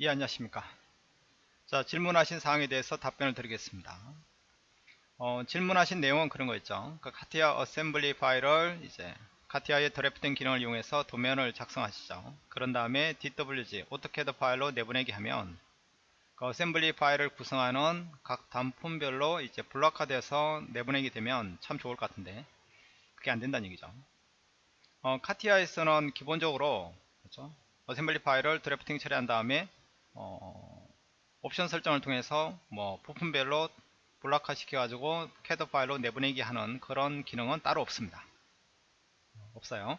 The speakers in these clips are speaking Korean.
예 안녕하십니까? 자 질문하신 사항에 대해서 답변을 드리겠습니다. 어, 질문하신 내용은 그런 거 있죠. 그 CATIA assembly 파일을 이제 CATIA의 drafting 기능을 이용해서 도면을 작성하시죠. 그런 다음에 DWG AutoCAD 파일로 내보내기 하면 그 assembly 파일을 구성하는 각 단품별로 이제 블록화돼서 내보내게 되면 참 좋을 것 같은데 그게 안 된다는 얘기죠. 어, CATIA에서는 기본적으로 그렇죠? assembly 파일을 drafting 처리한 다음에 어, 옵션 설정을 통해서 뭐 부품별로 블록화 시켜 가지고 캐드 파일로 내보내기 하는 그런 기능은 따로 없습니다. 없어요.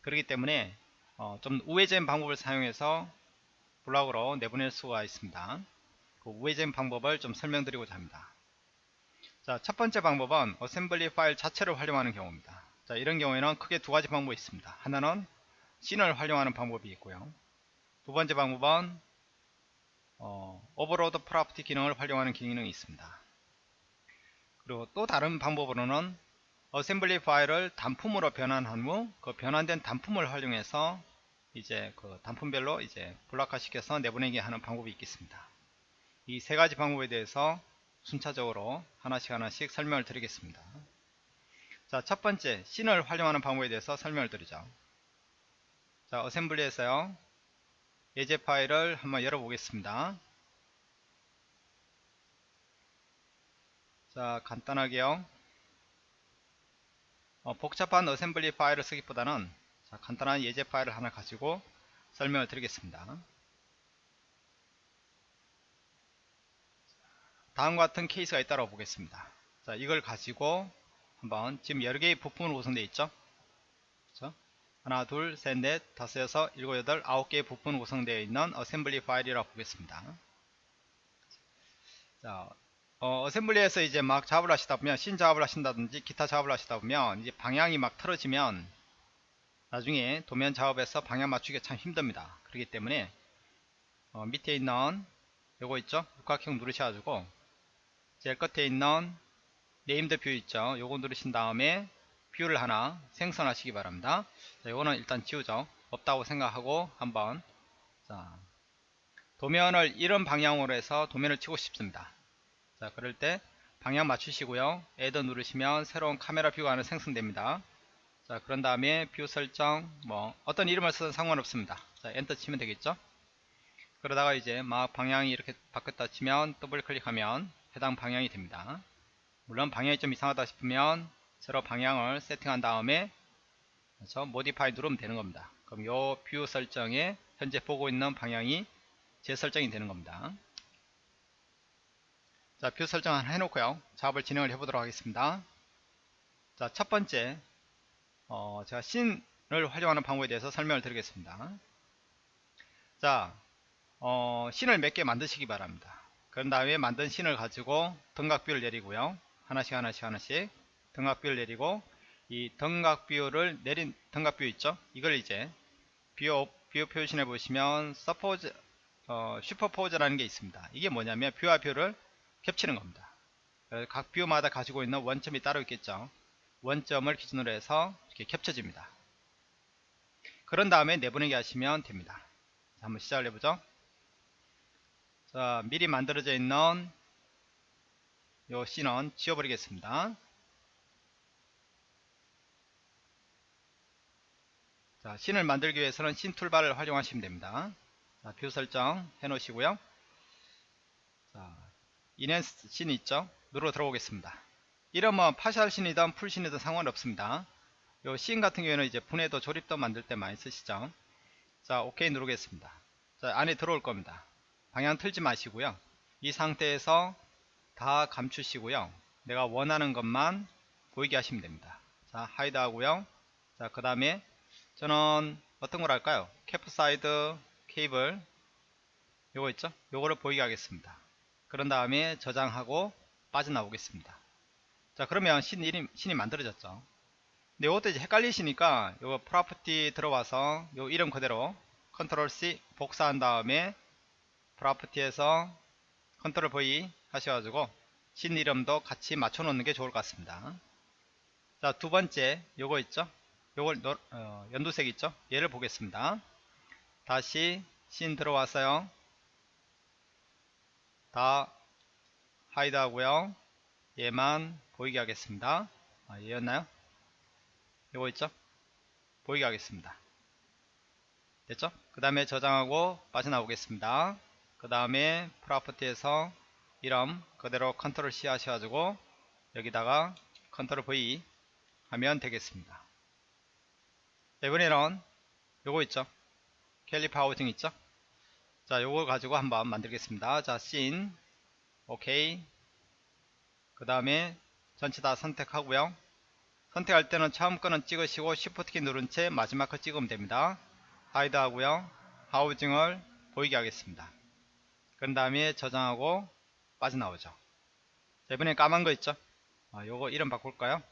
그렇기 때문에 어, 좀 우회적 방법을 사용해서 블록으로 내보낼 수가 있습니다. 그 우회적 방법을 좀 설명드리고자 합니다. 자, 첫 번째 방법은 assembly 파일 자체를 활용하는 경우입니다. 자, 이런 경우에는 크게 두 가지 방법이 있습니다. 하나는 scene을 활용하는 방법이 있고요. 두 번째 방법은 어, overload property 기능을 활용하는 기능이 있습니다. 그리고 또 다른 방법으로는 assembly 파일을 단품으로 변환한 후 그 변환된 단품을 활용해서 이제 그 단품별로 이제 블록화 시켜서 내보내게 하는 방법이 있겠습니다. 이 세 가지 방법에 대해서 순차적으로 하나씩 하나씩 설명을 드리겠습니다. 자, 첫 번째, scene을 활용하는 방법에 대해서 설명을 드리죠. 자, assembly에서요. 예제 파일을 한번 열어보겠습니다. 자 간단하게요. 어, 복잡한 assembly 파일을 쓰기보다는 자, 간단한 예제 파일을 하나 가지고 설명을 드리겠습니다. 다음과 같은 케이스가 있다고 보겠습니다. 자, 이걸 가지고 한번 지금 여러 개의 부품으로 구성되어 있죠. 그렇죠? 하나 둘 셋 넷 다섯 여섯 일곱 여덟 아홉 개의 부품 구성되어 있는 assembly 파일이라고 보겠습니다. 자 어, assembly에서 이제 막 작업을 하시다 보면 신 작업을 하신다든지 기타 작업을 하시다 보면 이제 방향이 막 틀어지면 나중에 도면 작업에서 방향 맞추기가 참 힘듭니다. 그렇기 때문에 어, 밑에 있는 요거 있죠? 육각형 누르셔가지고 제일 끝에 있는 named view 있죠? 요거 누르신 다음에 view를 하나 생성하시기 바랍니다. 자, 이거는 일단 지우죠. 없다고 생각하고 한번 자, 도면을 이런 방향으로 해서 도면을 치고 싶습니다. 자, 그럴 때 방향 맞추시고요. add 누르시면 새로운 카메라 view가 하나 생성됩니다. 자, 그런 다음에 view 설정 뭐 어떤 이름을 쓰든 상관없습니다. 자, 엔터 치면 되겠죠? 그러다가 이제 막 방향이 이렇게 바뀌었다 치면 더블 클릭하면 해당 방향이 됩니다. 물론 방향이 좀 이상하다 싶으면 새로 방향을 세팅한 다음에 그래서 modify 누르면 되는 겁니다. 그럼 요 view 설정에 현재 보고 있는 방향이 재설정이 되는 겁니다. 자, view 설정을 해놓고요. 작업을 진행을 해보도록 하겠습니다. 자, 첫 번째, 어, 제가 scene을 활용하는 방법에 대해서 설명을 드리겠습니다. 자, 어, 씬을 몇 개 만드시기 바랍니다. 그런 다음에 만든 씬을 가지고 등각view를 내리고요. 하나씩 하나씩 하나씩 등각뷰를 내리고 이 등각뷰를 내린 등각뷰 있죠? 이걸 이제 view, view 표시해 보시면 superpose 어, superpose라는 게 있습니다. 이게 뭐냐면 view와 view를 겹치는 겁니다. 각 view마다 가지고 있는 원점이 따로 있겠죠? 원점을 기준으로 해서 이렇게 겹쳐집니다. 그런 다음에 내보내기 하시면 됩니다. 자, 한번 시작을 해보죠. 자 미리 만들어져 있는 요 씬은 지워버리겠습니다 자, 신을 만들기 위해서는 신 toolbar를 활용하시면 됩니다. 자, view 설정 해 놓으시고요. 자, enhanced scene 있죠? 누르러 들어오겠습니다. 이러면 partial scene이든 full scene이든 상관없습니다. 요 신 같은 경우에는 이제 분해도 조립도 만들 때 많이 쓰시죠. 자, 오케이 누르겠습니다. 자, 안에 들어올 겁니다. 방향 틀지 마시고요. 이 상태에서 다 감추시고요. 내가 원하는 것만 보이게 하시면 됩니다. 자, hide 하고요. 자, 그 다음에 저는 어떤 걸 할까요? 캐프사이드 케이블 요거 있죠? 요거를 보이게 하겠습니다. 그런 다음에 저장하고 빠져나오겠습니다. 자 그러면 신이, 신이 만들어졌죠. 근데 이것도 이제 헷갈리시니까 요거 property 들어와서 요 이름 그대로 control C 복사한 다음에 프로퍼티에서 컨트롤 V 하셔가지고 신 이름도 같이 맞춰 놓는 게 좋을 것 같습니다. 자 두 번째 요거 있죠? 요걸 노, 어, 연두색 있죠? 얘를 보겠습니다. 다시 씬 들어왔어요. 다 hide 하고요. 얘만 보이게 하겠습니다. 아, 얘였나요? 이거 있죠? 보이게 하겠습니다. 됐죠? 그 다음에 저장하고 빠져나오겠습니다. 그 다음에 property에서 이름 그대로 control C 하셔가지고 여기다가 control V 하면 되겠습니다. 자, 이번에는 요거 있죠? caliper housing 있죠? 자 요거 가지고 한번 만들겠습니다. 자 씬. 오케이. 그 다음에 전체 다 선택하고요. 선택할 때는 처음 거는 찍으시고 Shift 키 누른 채 마지막 거 찍으면 됩니다. hide 하고요. housing을 보이게 하겠습니다. 그런 다음에 저장하고 빠져나오죠. 자, 이번에 까만 거 있죠? 아, 요거 이름 바꿀까요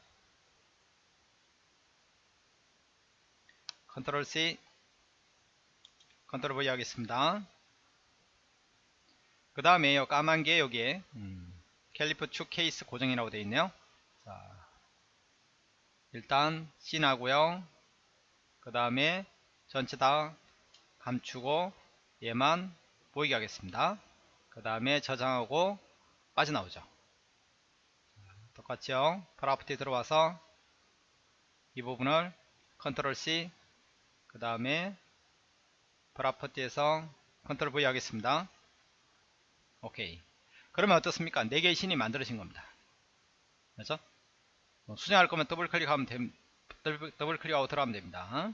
control C control V 하겠습니다. 그 다음에 요 까만 게 여기에 음, 캘리프 축 케이스 고정이라고 되어 있네요. 자, 일단 씬하고요. 그 다음에 전체 다 감추고 얘만 보이게 하겠습니다. 그 다음에 저장하고 빠져나오죠. 똑같이요. property 들어와서 이 부분을 control C 그 다음에 프로퍼티에서 컨트롤 V 하겠습니다. 오케이. 그러면 어떻습니까? 4개의 신이 만들어진 겁니다. 그렇죠? 뭐 수정할 거면 더블 클릭하면 됨, 더블 클릭하고 들어가면 됩니다.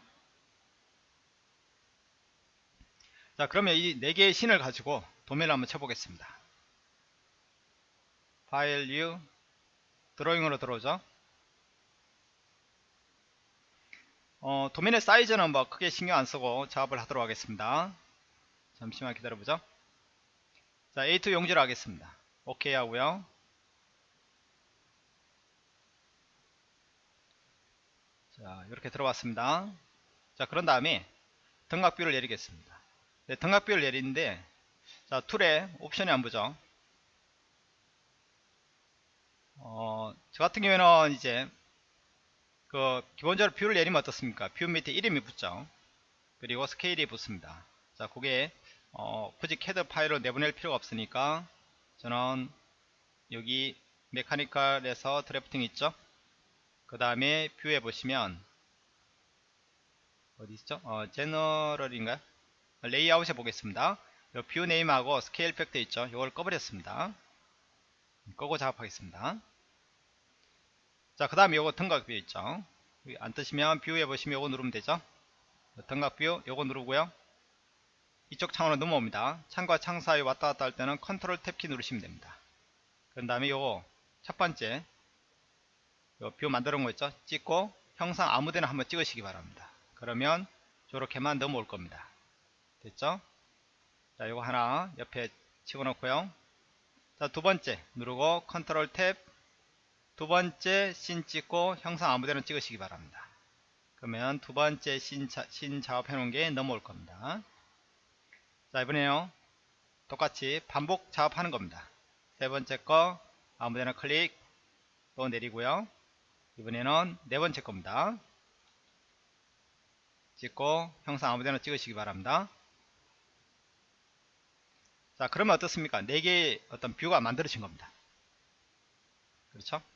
자 그러면 이 4개의 신을 가지고 도면을 한번 쳐보겠습니다. 파일 new drawing으로 들어오죠 어, 도면의 사이즈는 뭐 크게 신경 안쓰고 작업을 하도록 하겠습니다. 잠시만 기다려보죠. 자 A2 용지로 하겠습니다. 오케이 하고요. 자 이렇게 들어왔습니다. 자 그런 다음에 등각view를 내리겠습니다. 네, 등각view를 내리는데 자 tool에 옵션이 안 보죠. 어, 저 같은 경우에는 이제 그 기본적으로 view를 내리면 어떻습니까? view 밑에 이름이 붙죠. 그리고 스케일이 붙습니다. 자 그게 어, 굳이 캐드 파일로 내보낼 필요가 없으니까 저는 여기 mechanical에서 drafting 있죠? 그 다음에 view에 보시면 어디 있죠? 어, general인가요? 레이아웃에 보겠습니다. view name하고 scale factor 있죠? 이걸 꺼버렸습니다. 끄고 작업하겠습니다 자 그 다음에 요거 등각 view 있죠? 안 뜨시면 view에 보시면 요거 누르면 되죠? 등각 view 요거 누르고요. 이쪽 창으로 넘어옵니다. 창과 창 사이 왔다 갔다 할 때는 control tab 키 누르시면 됩니다. 그 다음에 요거 첫 번째 view 만들어 놓은 거 있죠? 찍고 형상 아무데나 한번 찍으시기 바랍니다. 그러면 저렇게만 넘어올 겁니다. 됐죠? 자 요거 하나 옆에 치고 놓고요. 자 두 번째 누르고 control tab 두 번째 씬 찍고 형상 아무데나 찍으시기 바랍니다. 그러면 두 번째 씬, 씬 작업해 놓은 게 넘어올 겁니다. 자 이번에요. 똑같이 반복 작업하는 겁니다. 세 번째 거 아무데나 클릭 또 내리고요. 이번에는 네 번째 겁니다. 찍고 형상 아무데나 찍으시기 바랍니다. 자 그러면 어떻습니까? 4개의 어떤 view가 만들어진 겁니다. 그렇죠? 자,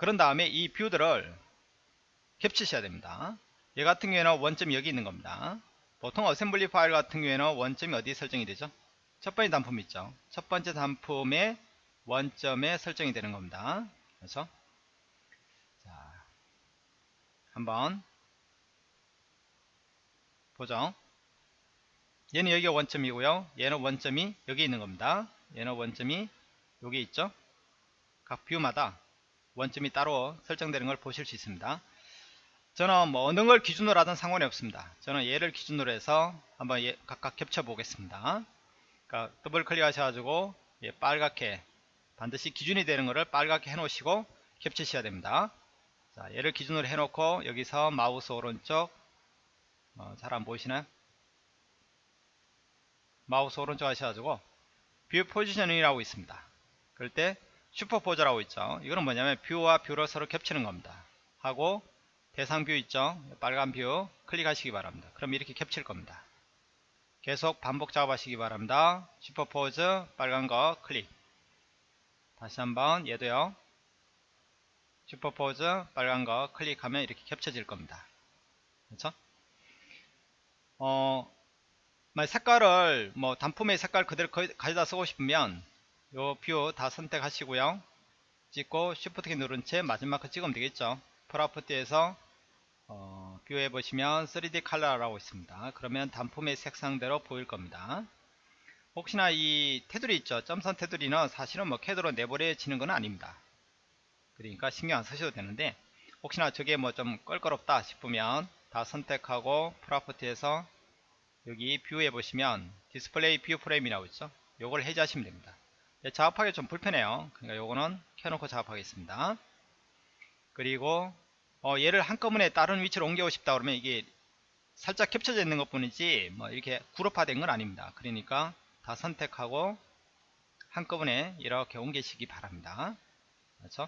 그런 다음에 이 view들을 겹치셔야 됩니다. 얘 같은 경우에는 원점이 여기 있는 겁니다. 보통 assembly 파일 같은 경우에는 원점이 어디에 설정이 되죠? 첫 번째 단품 있죠? 첫 번째 단품의 원점에 설정이 되는 겁니다. 그래서 자 한번 보죠. 얘는 여기가 원점이고요. 얘는 원점이 여기 있는 겁니다. 얘는 원점이 여기 있죠? 각 뷰마다 원점이 따로 설정되는 걸 보실 수 있습니다. 저는 뭐 어느 걸 기준으로 하든 상관이 없습니다. 저는 얘를 기준으로 해서 한번 얘 각각 겹쳐 보겠습니다. 그러니까 더블 클릭 하셔가지고 예, 빨갛게 반드시 기준이 되는 것을 빨갛게 해 놓으시고 겹치셔야 됩니다. 자 얘를 기준으로 해 놓고 여기서 마우스 오른쪽 어, 잘 안 보이시나요? 마우스 오른쪽 하셔가지고 view positioning이라고 있습니다. 그럴 때 superpose라고 있죠. 이거는 뭐냐면 view와 view를 서로 겹치는 겁니다. 하고 대상 view 있죠. 빨간 view 클릭하시기 바랍니다. 그럼 이렇게 겹칠 겁니다. 계속 반복 작업하시기 바랍니다. superpose 빨간 거 클릭. 다시 한번 얘도요. superpose 빨간 거 클릭하면 이렇게 겹쳐질 겁니다. 그렇죠? 어, 색깔을 뭐 단품의 색깔 그대로 가져다 쓰고 싶으면 요 view 다 선택하시고요. 찍고 Shift 키 누른 채 마지막 거 찍으면 되겠죠. property에서 어, view에 보시면 3D 컬러라고 있습니다. 그러면 단품의 색상대로 보일 겁니다. 혹시나 이 테두리 있죠. 점선 테두리는 사실은 뭐 캐드로 내보내지는 건 아닙니다. 그러니까 신경 안 쓰셔도 되는데 혹시나 저게 뭐 좀 껄끄럽다 싶으면 다 선택하고 property에서 여기 view에 보시면 display view frame이라고 있죠. 요걸 해제하시면 됩니다. 네, 작업하기 좀 불편해요. 그러니까 요거는 켜놓고 작업하겠습니다. 그리고 어, 얘를 한꺼번에 다른 위치로 옮겨오고 싶다 그러면 이게 살짝 겹쳐져 있는 것 뿐이지 뭐 이렇게 그룹화된 건 아닙니다. 그러니까 다 선택하고 한꺼번에 이렇게 옮기시기 바랍니다. 그렇죠?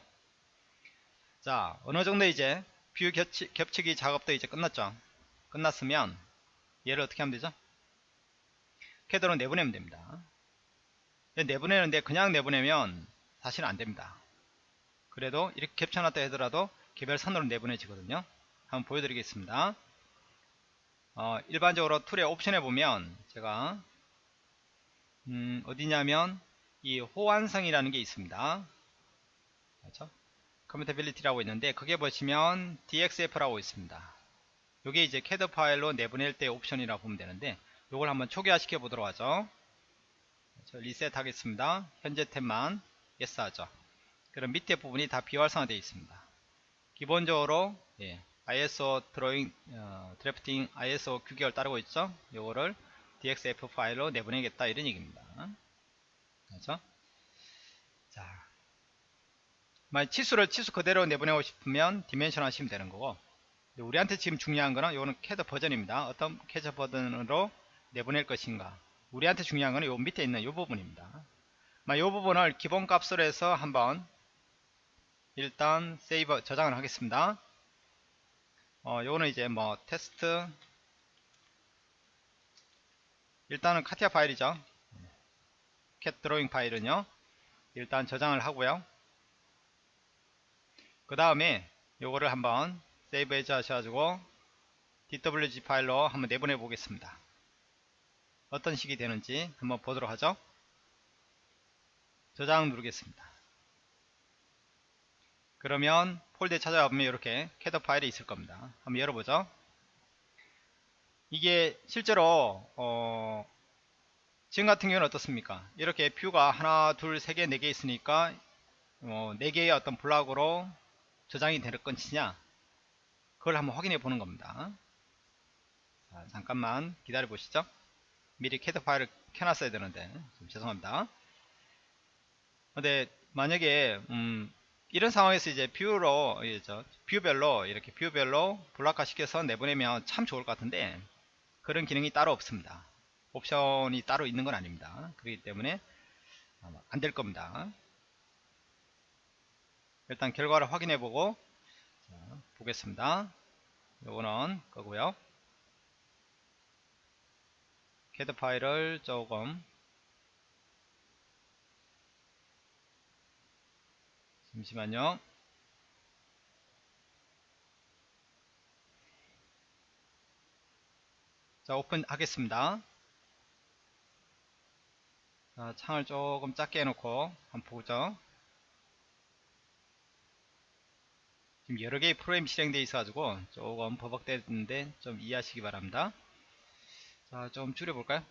자 어느 정도 이제 view 겹치, 겹치기 작업도 이제 끝났죠. 끝났으면 얘를 어떻게 하면 되죠? 캐드로 내보내면 됩니다. 내보내는데 그냥 내보내면 사실 안됩니다. 그래도 이렇게 겹쳐놨다 하더라도 개별 선으로 내보내지거든요. 한번 보여드리겠습니다. 어, 일반적으로 tool의 옵션에 보면 제가 음, 어디냐면 이 호환성이라는 게 있습니다. 그렇죠? compatibility라고 있는데 그게 보시면 DXF라고 있습니다. 이게 이제 캐드 파일로 내보낼 때 옵션이라고 보면 되는데 이걸 한번 초기화 시켜 보도록 하죠. 리셋 하겠습니다. 현재 탭만 yes 하죠. 그럼 밑에 부분이 다 비활성화 되어 있습니다. 기본적으로 예, ISO drawing 어, drafting ISO 규격을 따르고 있죠. 요거를 DXF 파일로 내보내겠다 이런 얘기입니다. 그렇죠? 자, 만약 치수를 치수 그대로 내보내고 싶으면 dimension 하시면 되는 거고 우리한테 지금 중요한 거는 요거는 캐드 버전입니다. 어떤 캐드 버전으로 내보낼 것인가 우리한테 중요한 거는 요 밑에 있는 요 부분입니다. 이 부분을 기본 값으로 해서 한번 일단 세이버 저장을 하겠습니다. 어, 요거는 이제 뭐 테스트 일단은 카티아 파일이죠. 캣 드로잉 파일은요. 일단 저장을 하고요. 그 다음에 요거를 한번 세이브 해제 하셔가지고 DWG 파일로 한번 내보내 보겠습니다. 어떤 식이 되는지 한번 보도록 하죠. 저장 누르겠습니다. 그러면 폴더에 찾아가 보면 이렇게 캐드 파일이 있을 겁니다. 한번 열어보죠. 이게 실제로 어 지금 같은 경우는 어떻습니까? 이렇게 view가 하나, 둘, 세 개, 네 개 있으니까 어, 네 개의 어떤 block으로 저장이 될 건지냐 그걸 한번 확인해 보는 겁니다. 자, 잠깐만 기다려 보시죠. 미리 캐드 파일을 켜놨어야 되는데 좀 죄송합니다. 근데 만약에 음, 이런 상황에서 이제 뷰로 뷰별로 이렇게 뷰별로 블락화 시켜서 내보내면 참 좋을 것 같은데 그런 기능이 따로 없습니다. 옵션이 따로 있는 건 아닙니다. 그렇기 때문에 안 될 겁니다. 일단 결과를 확인해 보고 보겠습니다. 요거는 거고요. 캐드 파일을 조금 잠시만요. 자, 오픈 하겠습니다. 자, 창을 조금 작게 해놓고 한번 보죠. 지금 여러 개의 프로그램 실행되어 있어가지고 조금 버벅대는데 좀 이해하시기 바랍니다. 자, 좀 줄여볼까요?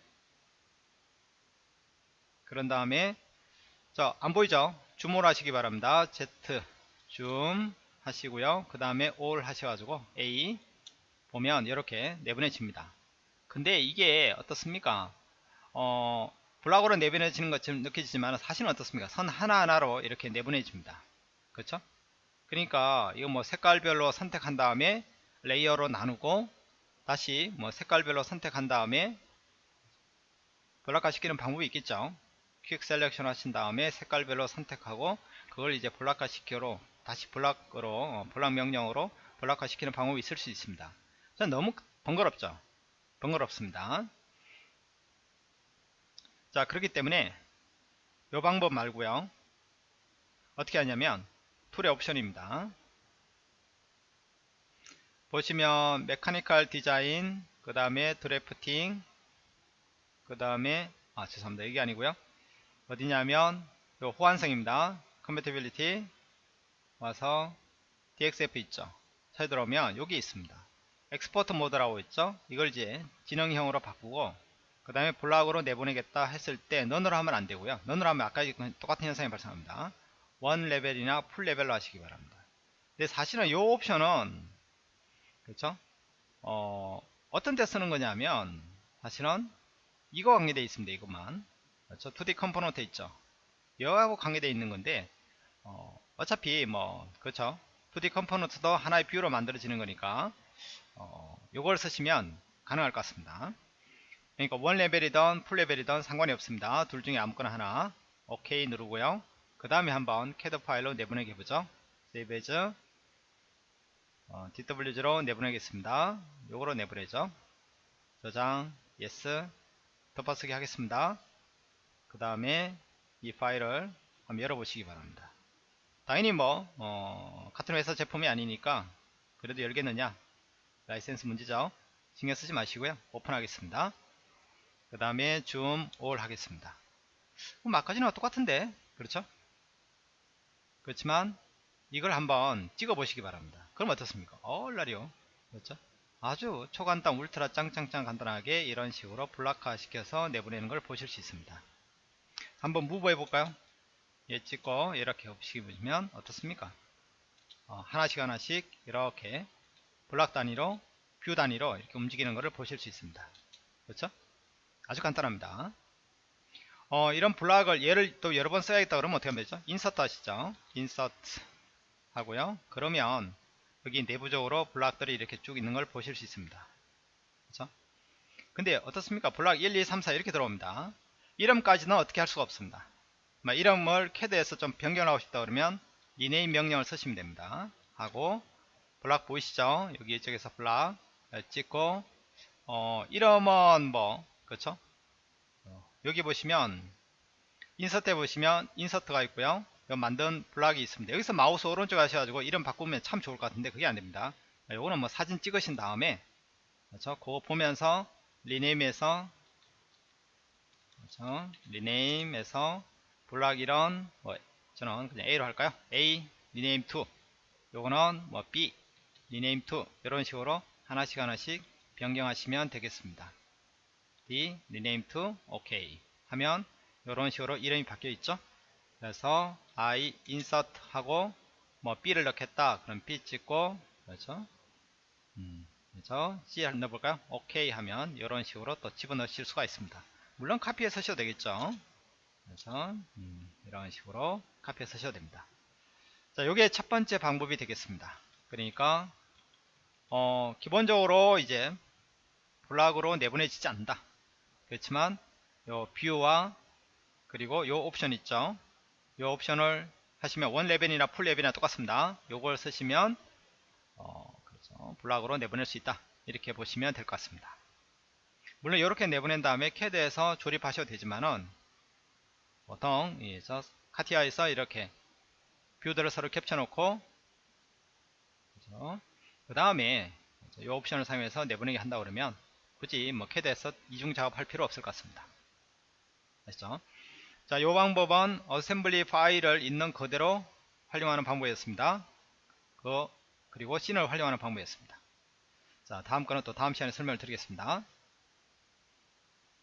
그런 다음에 자, 안 보이죠? 줌을 하시기 바랍니다. Z 줌 하시고요. 그 다음에 all 하셔가지고 A 보면 이렇게 내보내집니다. 근데 이게 어떻습니까? 어, block으로 내보내지는 것처럼 느껴지지만 사실은 어떻습니까? 선 하나하나로 이렇게 내보내집니다. 그렇죠? 그러니까 이거 뭐 색깔별로 선택한 다음에 layer로 나누고 다시 뭐 색깔별로 선택한 다음에 block화 시키는 방법이 있겠죠? quick selection 하신 다음에 색깔별로 선택하고 그걸 이제 block화 시켜로 다시 block으로 어, 블락 명령으로 block화 시키는 방법이 있을 수 있습니다. 너무 번거롭죠? 번거롭습니다. 자 그렇기 때문에 이 방법 말고요. 어떻게 하냐면 tool의 옵션입니다 보시면 mechanical design 그 다음에 drafting 그 다음에 아 죄송합니다. 이게 아니고요. 어디냐면 요 호환성입니다. compatibility 와서 DXF 있죠. 찾아 들어오면 여기 있습니다. export mode라고 있죠. 이걸 이제 진영형으로 바꾸고 그 다음에 block으로 내보내겠다 했을 때 none으로 하면 안되고요. none으로 하면 아까 똑같은 현상이 발생합니다. one level이나 full level로 하시기 바랍니다. 근데 사실은 이 옵션은 그렇죠? 어, 어떤 데 쓰는 거냐면 사실은 이거 관계되어 있습니다 이것만. 그렇죠? 2D component 있죠. 여하고 관계되어 있는 건데 어, 어차피 뭐 그렇죠? 2D 컴포넌트도 하나의 뷰로 만들어지는 거니까 어, 요걸 쓰시면 가능할 것 같습니다. 그러니까 one level이든 full level이든 상관이 없습니다. 둘 중에 아무거나 하나. 오케이 누르고요. 그 다음에 한번 캐드 파일로 내보내게 보죠. save as 어, DWG로 내보내겠습니다. 요거로 내보내죠. 저장 yes 덮어쓰기 하겠습니다. 그 다음에 이 파일을 한번 열어보시기 바랍니다. 당연히 뭐 어, 같은 회사 제품이 아니니까 그래도 열겠느냐? 라이센스 문제죠. 신경 쓰지 마시고요. 오픈하겠습니다. 그 다음에 zoom all 하겠습니다. 그럼 아까지는 똑같은데 그렇죠? 그렇지만 이걸 한번 찍어 보시기 바랍니다 그럼 어떻습니까? 얼라리요. 그렇죠? 아주 초간단 울트라 짱짱짱 간단하게 이런 식으로 block화 시켜서 내보내는 걸 보실 수 있습니다. 한번 move 해볼까요? 얘 찍고 이렇게 보시면 어떻습니까? 어, 하나씩 하나씩 이렇게 블락 단위로 view 단위로 이렇게 움직이는 것을 보실 수 있습니다. 그렇죠? 아주 간단합니다. 어, 이런 block을 얘를 또 여러 번 써야겠다 그러면 어떻게 하면 되죠? insert 하시죠? insert 하고요. 그러면 여기 내부적으로 block들이 이렇게 쭉 있는 걸 보실 수 있습니다. 그렇죠? 근데 어떻습니까? 블락 1 2 3 4 이렇게 들어옵니다. 이름까지는 어떻게 할 수가 없습니다. 이름을 캐드에서 좀 변경하고 싶다 그러면 rename 명령을 쓰시면 됩니다. 하고 블락 보이시죠? 여기 이쪽에서 블락 찍고 어, 이름은 뭐 그렇죠? 어, 여기 보시면 insert에 보시면 insert가 있고요 만든 block이 있습니다. 여기서 마우스 오른쪽 하셔가지고 이름 바꾸면 참 좋을 것 같은데 그게 안됩니다. 요거는 뭐 사진 찍으신 다음에 그렇죠? 그거 보면서 rename에서 그렇죠? rename에서 block 이런 뭐 저는 그냥 A로 할까요? A rename to 요거는 뭐 B rename to 이런 식으로 하나씩 하나씩 변경하시면 되겠습니다. D 리네임 2 OK 하면 이런 식으로 이름이 바뀌어 있죠 그래서 I insert 하고 뭐 B를 넣겠다. 그럼 B 찍고 그렇죠? 음, 그래서 C 넣어볼까요? OK 하면 이런 식으로 또 집어넣으실 수가 있습니다. 물론 카피해 서셔도 되겠죠? 그래서 음, 이런 식으로 카피해 서셔도 됩니다. 자 요게 첫 번째 방법이 되겠습니다. 그러니까 어, 기본적으로 이제 block으로 내보내지지 않는다. 그렇지만 요 view와 그리고 요 옵션 있죠. 요 옵션을 하시면 one level이나 full level이나 똑같습니다. 요걸 쓰시면 어, 그렇죠. block으로 내보낼 수 있다. 이렇게 보시면 될 것 같습니다. 물론 이렇게 내보낸 다음에 캐드에서 조립하셔도 되지만은 보통 이저 카티아에서 이렇게 view들을 서로 캡쳐 놓고 그렇죠. 그 다음에 이 옵션을 사용해서 내보내기 한다 그러면 굳이 뭐 캐드에서 이중 작업할 필요 없을 것 같습니다. 아시죠? 자, 이 방법은 assembly 파일을 있는 그대로 활용하는 방법이었습니다. 그, 그리고 scene을 활용하는 방법이었습니다. 자, 다음 거는 또 다음 시간에 설명을 드리겠습니다.